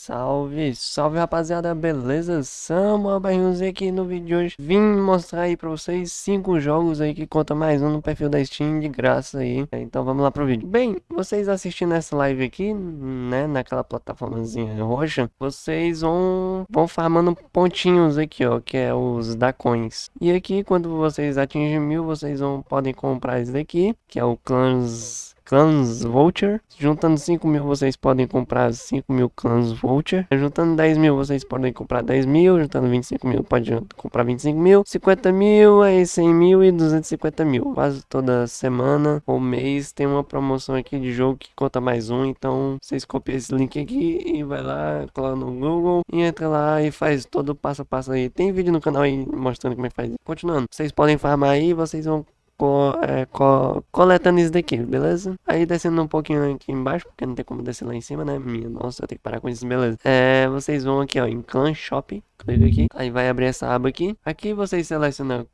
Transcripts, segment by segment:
Salve, salve rapaziada, beleza? Samuel Barrinhos aqui no vídeo de hoje Vim mostrar aí pra vocês cinco jogos aí que conta mais um no perfil da Steam de graça aí. Então vamos lá pro vídeo. Bem, vocês assistindo essa live aqui, né, naquela plataformazinha roxa Vocês vão, vão farmando pontinhos aqui, ó, que é os da coins. E aqui quando vocês atingem mil, vocês vão, podem comprar esse daqui, que é o Clans Clans Voucher. Juntando 5 mil, vocês podem comprar 5 mil Clans Voucher. Juntando 10 mil, vocês podem comprar 10 mil. Juntando 25 mil, pode comprar 25 mil. 50 mil, aí 100 mil e 250 mil. Quase toda semana ou mês tem uma promoção aqui de jogo que conta mais um. Então, vocês copiam esse link aqui e vai lá, coloca no Google e entra lá e faz todo o passo a passo aí. Tem vídeo no canal aí mostrando como é que faz. Continuando, vocês podem farmar aí, vocês vão co é, co coletando isso daqui, beleza? Aí descendo um pouquinho aqui embaixo, porque não tem como descer lá em cima, né? Minha nossa, eu tenho que parar com isso, beleza? É, vocês vão aqui, ó, em Clan Shop, clica aqui, aí vai abrir essa aba aqui. Aqui vocês selecionam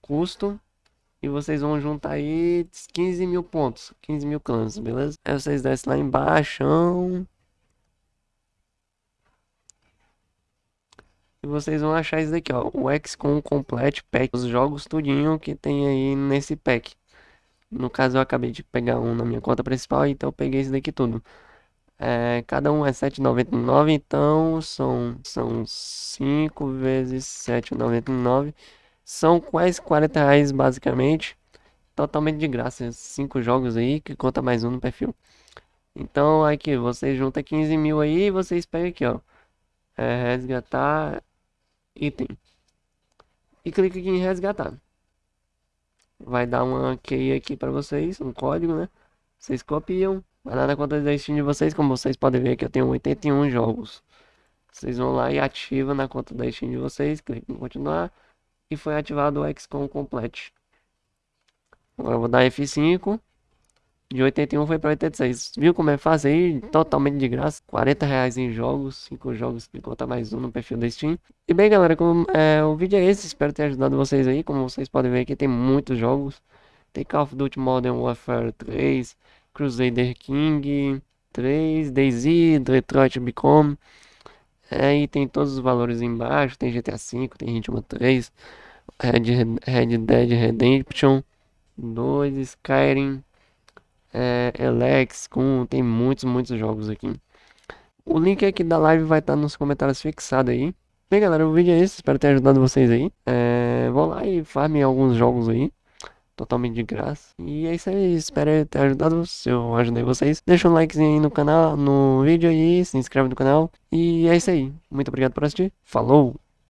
custo, e vocês vão juntar aí 15 mil pontos, 15 mil clãs, beleza? Aí vocês descem lá embaixo, E vocês vão achar isso daqui, ó. O XCOM Complete Pack. Os jogos tudinho que tem aí nesse pack. No caso, eu acabei de pegar um na minha conta principal, então eu peguei esse daqui tudo. É, cada um é 7,99, então são, são 5 vezes 7,99. São quase 40 reais, basicamente. Totalmente de graça. 5 jogos aí, que conta mais um no perfil. Então, aqui, você junta 15 mil aí e vocês pegam aqui, ó. É, resgatar item. E clique aqui em resgatar. Vai dar uma key aqui para vocês, um código, né? Vocês copiam, vai lá na conta da Steam de vocês, como vocês podem ver que eu tenho 81 jogos. Vocês vão lá e ativam na conta da Steam de vocês, clique em continuar e foi ativado o XCOM Complete. Agora eu vou dar F5 de 81 foi para 86. Viu como é fácil aí? Totalmente de graça. 40 reais em jogos. 5 jogos que conta mais um no perfil da Steam. E bem, galera, como, é, o vídeo é esse. Espero ter ajudado vocês aí. Como vocês podem ver aqui, tem muitos jogos. Tem Call of Duty Modern Warfare 3, Crusader King 3, DayZ, Detroit Become. Aí tem todos os valores embaixo. Tem GTA V, tem Hitman 3, Red, Red Dead Redemption 2, Skyrim é, Elex, com tem muitos, muitos jogos aqui. O link aqui da live vai estar nos comentários fixado aí. Bem, galera, o vídeo é esse. Espero ter ajudado vocês aí. É, vão lá e farmem alguns jogos aí. Totalmente de graça. E é isso aí. Espero ter ajudado. Se eu ajudei vocês, deixa um likezinho aí no canal, no vídeo aí. Se inscreve no canal. E é isso aí. Muito obrigado por assistir. Falou!